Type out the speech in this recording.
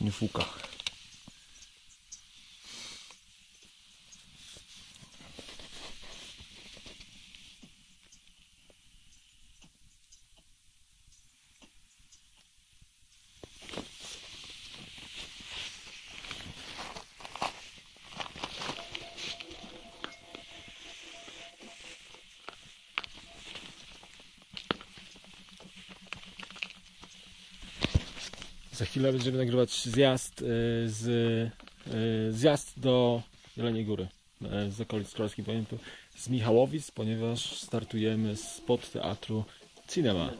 не. Za chwilę będziemy nagrywać zjazd y, z y, zjazd do Jeleniej Góry y, z okolic Królewskich Pamiętu z Michałowic, ponieważ startujemy spod teatru Cinema.